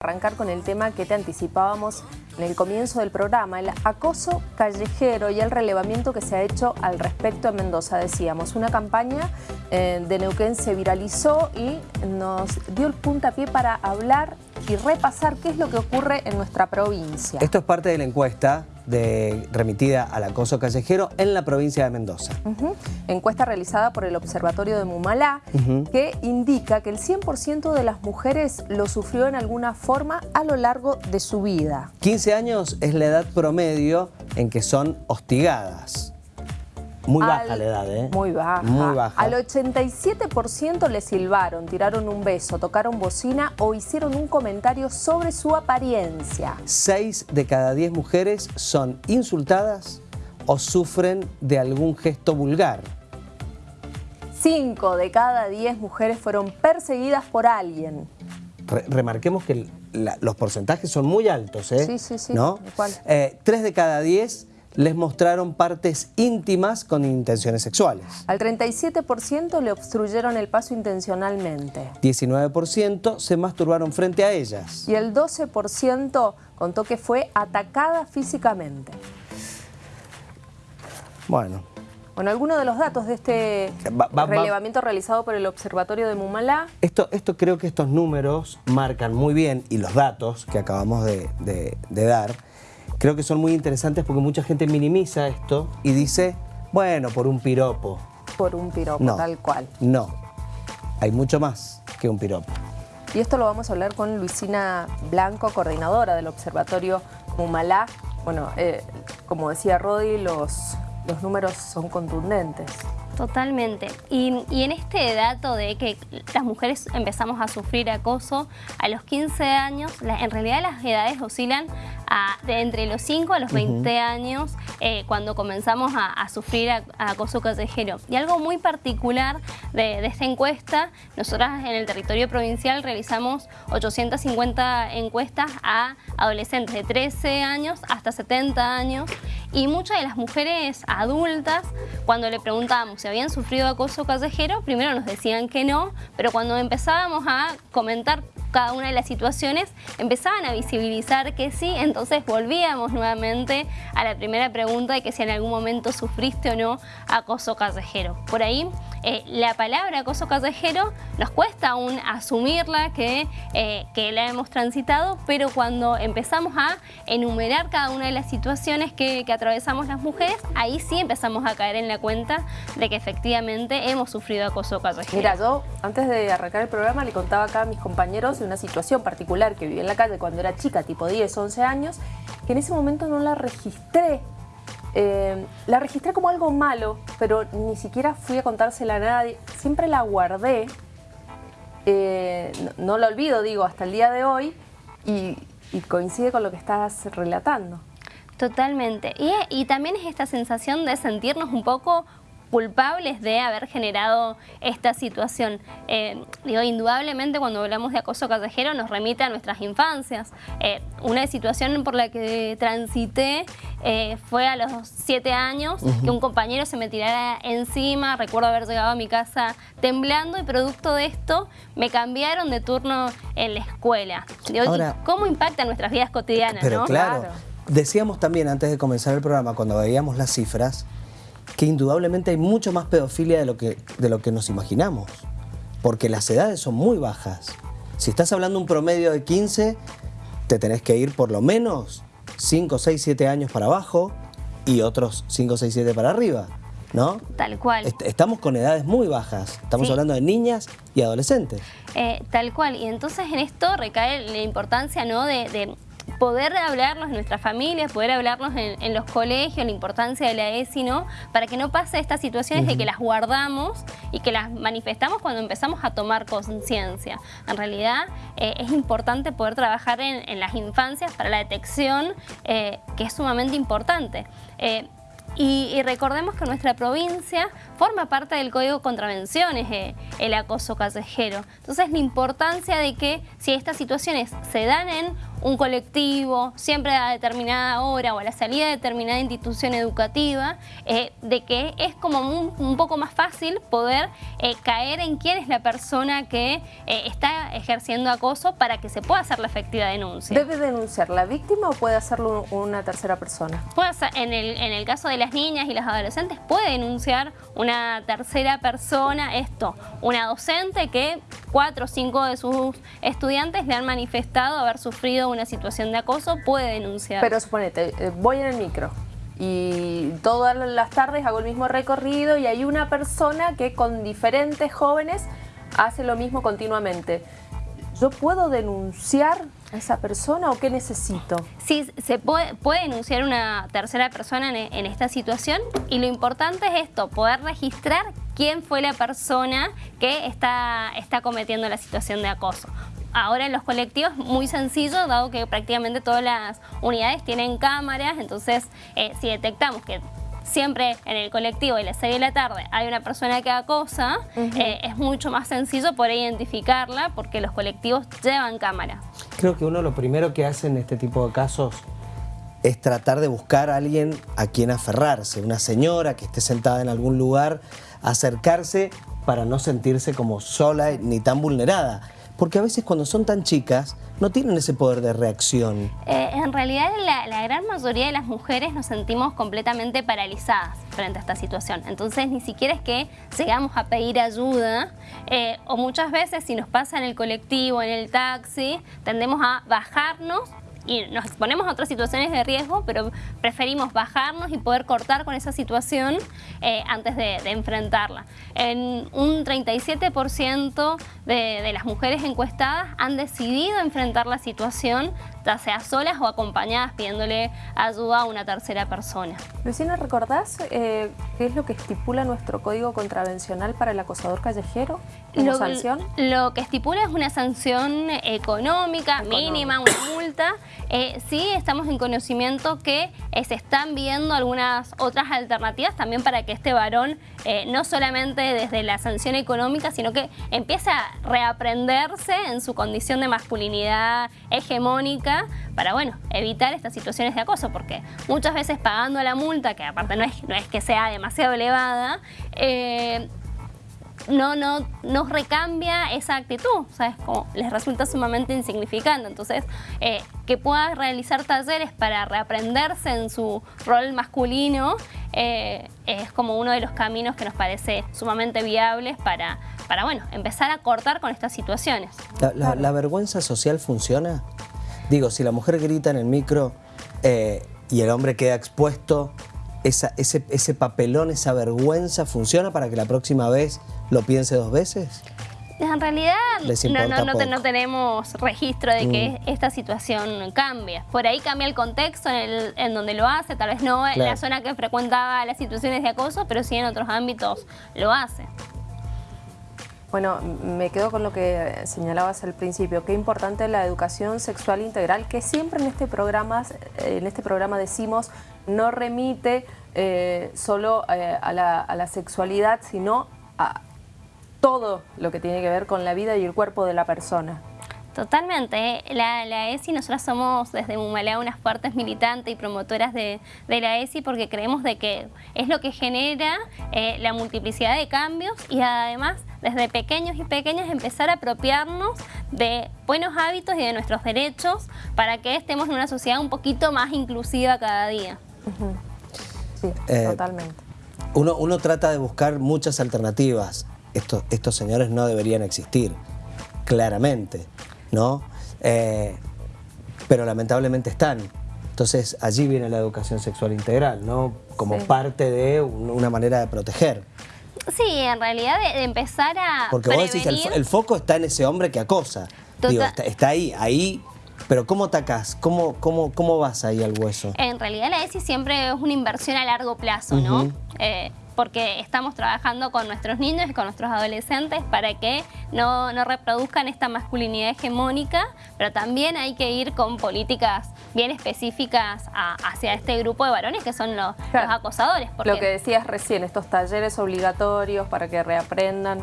arrancar con el tema que te anticipábamos en el comienzo del programa, el acoso callejero y el relevamiento que se ha hecho al respecto en Mendoza. Decíamos, una campaña eh, de Neuquén se viralizó y nos dio el puntapié para hablar y repasar qué es lo que ocurre en nuestra provincia. Esto es parte de la encuesta de, remitida al acoso callejero en la provincia de Mendoza. Encuesta realizada por el Observatorio de Mumalá que indica que el 100% de las mujeres lo sufrió en alguna forma a lo largo de su vida. 15 años es la edad promedio en que son hostigadas. Muy baja la edad, ¿eh? Muy baja. Muy baja. Al 87% le silbaron, tiraron un beso, tocaron bocina o hicieron un comentario sobre su apariencia. 6 de cada 10 mujeres son insultadas o sufren de algún gesto vulgar. 5 de cada 10 mujeres fueron perseguidas por alguien. remarquemos que los porcentajes son muy altos, ¿eh? Sí, sí, sí. ¿No? Eh, 3 de cada 10 les mostraron partes íntimas con intenciones sexuales. Al 37% le obstruyeron el paso intencionalmente. 19% se masturbaron frente a ellas. Y el 12% contó que fue atacada físicamente. Bueno. Bueno, algunos de los datos de este relevamiento realizado por el Observatorio de Mumalá. Esto, esto creo que estos números marcan muy bien, y los datos que acabamos de dar, creo que son muy interesantes porque mucha gente minimiza esto y dice, bueno, por un piropo. Por un piropo, tal cual. No, hay mucho más que un piropo. Y esto lo vamos a hablar con Luisina Blanco, coordinadora del Observatorio Mumalá. Bueno, eh, como decía Rodi, los, los números son contundentes. Totalmente. Y, en este dato de que las mujeres empezamos a sufrir acoso a los 15 años, en realidad las edades oscilan de entre los 5 a los 20 años eh, cuando comenzamos a, sufrir acoso callejero. Y algo muy particular de, esta encuesta, nosotras en el territorio provincial realizamos 850 encuestas a adolescentes de 13 años hasta 70 años y muchas de las mujeres adultas, cuando le preguntábamos si habían sufrido acoso callejero, primero nos decían que no, pero cuando empezábamos a comentar cada una de las situaciones, empezaban a visibilizar que sí, entonces volvíamos nuevamente a la primera pregunta de que si en algún momento sufriste o no acoso callejero. Por ahí, eh, la palabra acoso callejero nos cuesta aún asumirla que, eh, que la hemos transitado, pero cuando empezamos a enumerar cada una de las situaciones que, que atravesamos las mujeres, ahí sí empezamos a caer en la cuenta de que efectivamente hemos sufrido acoso callejero. Mira, yo antes de arrancar el programa le contaba acá a mis compañeros de una situación particular que viví en la calle cuando era chica, tipo 10, 11 años, que en ese momento no la registré. Eh, la registré como algo malo, pero ni siquiera fui a contársela a nadie. Siempre la guardé, eh, no, la olvido, digo, hasta el día de hoy, y, coincide con lo que estás relatando. Totalmente. Y, y, también es esta sensación de sentirnos un poco culpables de haber generado esta situación. Eh, digo, indudablemente cuando hablamos de acoso callejero nos remite a nuestras infancias. Eh, una situación por la que transité eh, fue a los siete años que un compañero se me tirara encima, recuerdo haber llegado a mi casa temblando y producto de esto me cambiaron de turno en la escuela. ¿Cómo impacta nuestras vidas cotidianas? Pero claro, decíamos también antes de comenzar el programa, cuando veíamos las cifras, que indudablemente hay mucho más pedofilia de lo que, de lo que nos imaginamos, porque las edades son muy bajas. Si estás hablando de un promedio de 15, te tenés que ir por lo menos 5, 6, 7 años para abajo y otros 5, 6, 7 para arriba. ¿No? Tal cual. estamos con edades muy bajas, estamos hablando de niñas y adolescentes. Eh, tal cual, y entonces en esto recae la importancia ¿no? de poder hablarlos en nuestras familias, poder hablarlos en, los colegios, la importancia de la ESI, ¿no? Para que no pase estas situaciones de que las guardamos y que las manifestamos cuando empezamos a tomar conciencia. En realidad eh, es importante poder trabajar en, las infancias para la detección, eh, que es sumamente importante. Eh, y, recordemos que nuestra provincia forma parte del Código de Contravenciones, eh, el acoso callejero. Entonces la importancia de que si estas situaciones se dan en un colectivo, siempre a determinada hora o a la salida de determinada institución educativa, eh, de que es como un, poco más fácil poder eh, caer en quién es la persona que está ejerciendo acoso para que se pueda hacer la efectiva denuncia. ¿Debe denunciar la víctima o puede hacerlo una tercera persona? Puede en, el, en el caso de las niñas y las adolescentes puede denunciar una tercera persona esto, una docente que cuatro o cinco de sus estudiantes le han manifestado haber sufrido una situación de acoso, puede denunciar. Pero suponete, eh, voy en el micro y todas las tardes hago el mismo recorrido y hay una persona que con diferentes jóvenes hace lo mismo continuamente. ¿Yo puedo denunciar a esa persona o qué necesito? Sí, se puede, puede denunciar una tercera persona en, en, esta situación y lo importante es esto, poder registrar quién fue la persona que está, está cometiendo la situación de acoso. Ahora en los colectivos muy sencillo, dado que prácticamente todas las unidades tienen cámaras, entonces eh, si detectamos que siempre en el colectivo y las 6 de la tarde hay una persona que acosa, eh, es mucho más sencillo poder identificarla porque los colectivos llevan cámara. Creo que uno lo primero que hace en este tipo de casos es tratar de buscar a alguien a quien aferrarse, una señora que esté sentada en algún lugar, acercarse para no sentirse como sola ni tan vulnerada. Porque a veces cuando son tan chicas no tienen ese poder de reacción. Eh, en realidad la, gran mayoría de las mujeres nos sentimos completamente paralizadas frente a esta situación. Entonces ni siquiera es que llegamos a pedir ayuda eh, o muchas veces si nos pasa en el colectivo, en el taxi, tendemos a bajarnos y nos exponemos a otras situaciones de riesgo, pero preferimos bajarnos y poder cortar con esa situación eh, antes de, enfrentarla. En un 37% de, de las mujeres encuestadas han decidido enfrentar la situación ya sea solas o acompañadas pidiéndole ayuda a una tercera persona. Luciana, ¿recordás eh, qué es lo que estipula nuestro código contravencional para el acosador callejero como lo, sanción? Lo que estipula es una sanción económica, mínima, una multa. Eh, sí estamos en conocimiento que eh, se están viendo algunas otras alternativas también para que este varón no solamente desde la sanción económica, sino que empiece a reaprenderse en su condición de masculinidad hegemónica para, bueno, evitar estas situaciones de acoso, porque muchas veces pagando la multa, que aparte no es, no es que sea demasiado elevada, eh, no, no, nos recambia esa actitud, ¿sabes? Como les resulta sumamente insignificante. Entonces, eh, que pueda realizar talleres para reaprenderse en su rol masculino eh, es como uno de los caminos que nos parece sumamente viables para, para bueno, empezar a cortar con estas situaciones. la vergüenza social funciona? Digo, si la mujer grita en el micro eh, y el hombre queda expuesto, ese, ese papelón, esa vergüenza, ¿funciona para que la próxima vez lo piense dos veces? En realidad no, tenemos registro de que mm. esta situación cambie. Por ahí cambia el contexto en, donde lo hace, tal vez no en la zona que frecuentaba las situaciones de acoso, pero sí en otros ámbitos lo hace. Bueno, me quedo con lo que señalabas al principio, qué importante la educación sexual integral, que siempre en este programa, en este programa decimos, no remite eh, solo eh, a, la, sexualidad, sino a todo lo que tiene que ver con la vida y el cuerpo de la persona. Totalmente. La, la, ESI, nosotras somos desde Mumalea unas fuertes militantes y promotoras de, la ESI porque creemos de que es lo que genera eh, la multiplicidad de cambios y además desde pequeños y pequeñas empezar a apropiarnos de buenos hábitos y de nuestros derechos para que estemos en una sociedad un poquito más inclusiva cada día. Sí, eh, totalmente. Uno, uno, trata de buscar muchas alternativas. Estos, estos señores no deberían existir, claramente, ¿no? Eh, pero lamentablemente están. Entonces allí viene la educación sexual integral, ¿no? Como parte de una manera de proteger. Sí, en realidad de, empezar a Porque vos decís, el, foco está en ese hombre que acosa. Digo, está, ahí, ahí pero ¿cómo atacás? ¿Cómo, cómo, ¿Cómo vas ahí al hueso? En realidad la ESI siempre es una inversión a largo plazo, ¿no? Porque estamos trabajando con nuestros niños y con nuestros adolescentes para que no, reproduzcan esta masculinidad hegemónica, pero también hay que ir con políticas bien específicas hacia este grupo de varones que son los, acosadores. Lo que decías recién, estos talleres obligatorios para que reaprendan.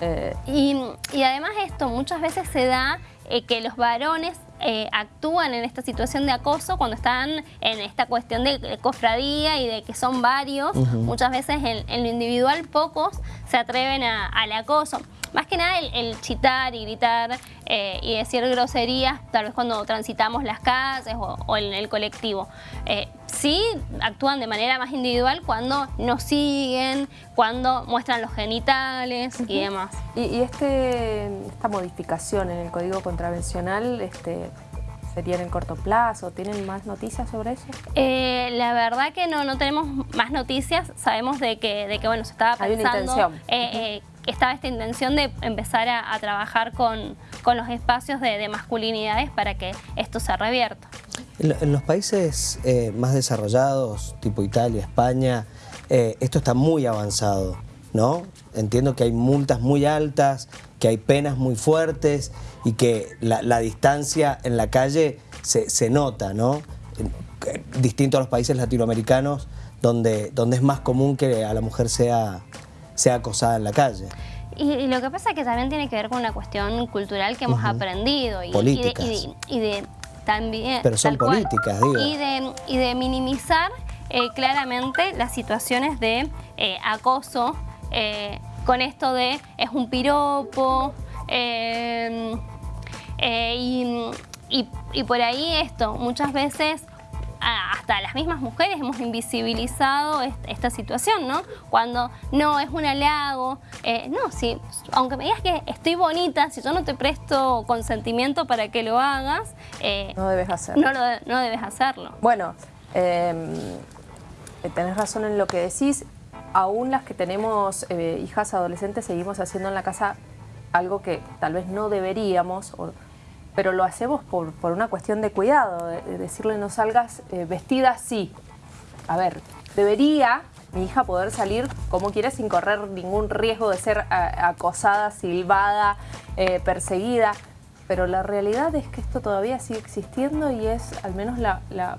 Eh. Y, además esto muchas veces se da eh, que los varones eh, actúan en esta situación de acoso cuando están en esta cuestión de cofradía y de que son varios. Muchas veces en, lo individual pocos se atreven al acoso. Más que nada el, chitar y gritar eh, y decir groserías, tal vez cuando transitamos las calles o, en el colectivo. Eh, sí actúan de manera más individual cuando nos siguen, cuando muestran los genitales y demás. ¿Y, este, esta modificación en el Código Contravencional este, sería en el corto plazo? ¿Tienen más noticias sobre eso? Eh, la verdad que no, no tenemos más noticias. Sabemos de que, de que bueno, se estaba pensando estaba esta intención de empezar a, trabajar con, los espacios de, masculinidades para que esto se revierta. En, los países eh, más desarrollados, tipo Italia, España, eh, esto está muy avanzado, ¿no? Entiendo que hay multas muy altas, que hay penas muy fuertes y que la, distancia en la calle se, nota, ¿no? Distinto a los países latinoamericanos, donde, donde es más común que a la mujer sea sea acosada en la calle. Y, lo que pasa es que también tiene que ver con una cuestión cultural que hemos aprendido. Y, políticas. Y de, también... Pero son políticas, digo. Y de, y de minimizar eh, claramente las situaciones de eh, acoso eh, con esto de es un piropo y, y por ahí esto, muchas veces hasta las mismas mujeres hemos invisibilizado esta situación, ¿no? Cuando no es un halago, eh, no, si, aunque me digas que estoy bonita, si yo no te presto consentimiento para que lo hagas... Eh, no debes hacerlo. No, debes hacerlo. Bueno, em, eh, tenés razón en lo que decís. Aún las que tenemos hijas adolescentes seguimos haciendo en la casa algo que tal vez no deberíamos pero lo hacemos por, una cuestión de cuidado, de, decirle no salgas eh, vestida así. A ver, debería mi hija poder salir como quiera sin correr ningún riesgo de ser acosada, silbada, eh, perseguida, pero la realidad es que esto todavía sigue existiendo y es al menos la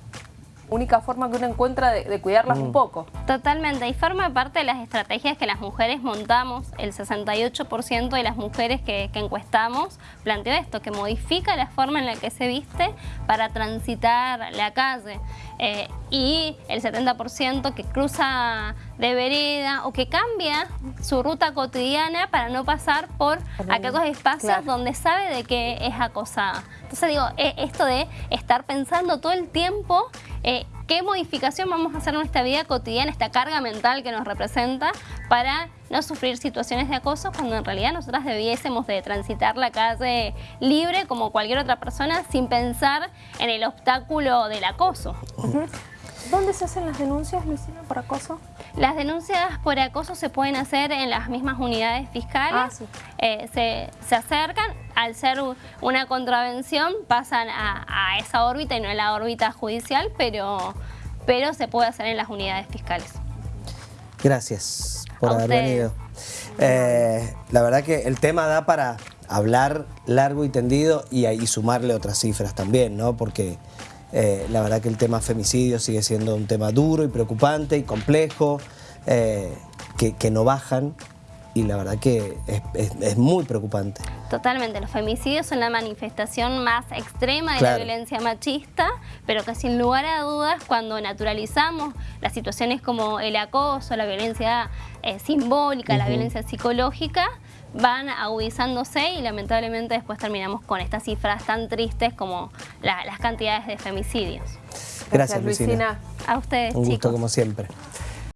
única forma que uno encuentra de, cuidarlas un mm. poco. Totalmente, y forma parte de las estrategias que las mujeres montamos. El 68% de las mujeres que, encuestamos planteó esto, que modifica la forma en la que se viste para transitar la calle. Eh, y el 70% que cruza de vereda o que cambia su ruta cotidiana para no pasar por aquellos espacios donde sabe de que es acosada. Entonces digo, e, esto de estar pensando todo el tiempo eh, qué modificación vamos a hacer en nuestra vida cotidiana, esta carga mental que nos representa para no sufrir situaciones de acoso cuando en realidad nosotras debiésemos de transitar la calle libre como cualquier otra persona sin pensar en el obstáculo del acoso. ¿Dónde se hacen las denuncias, Luisina, por acoso? Las denuncias por acoso se pueden hacer en las mismas unidades fiscales. Ah, eh, se, acercan, al ser una contravención pasan a, esa órbita y no a la órbita judicial, pero, pero se puede hacer en las unidades fiscales. Gracias por haber venido. Eh, la verdad que el tema da para hablar largo y tendido y, y sumarle otras cifras también, ¿no? Porque eh, la verdad que el tema femicidio sigue siendo un tema duro y preocupante y complejo, eh, que, no bajan y la verdad que es, muy preocupante. Totalmente, los femicidios son la manifestación más extrema de la violencia machista, pero que sin lugar a dudas cuando naturalizamos las situaciones como el acoso, la violencia eh, simbólica, la violencia psicológica, van agudizándose y lamentablemente después terminamos con estas cifras tan tristes como las cantidades de femicidios. Gracias, Luisina. A ustedes, Un gusto como siempre.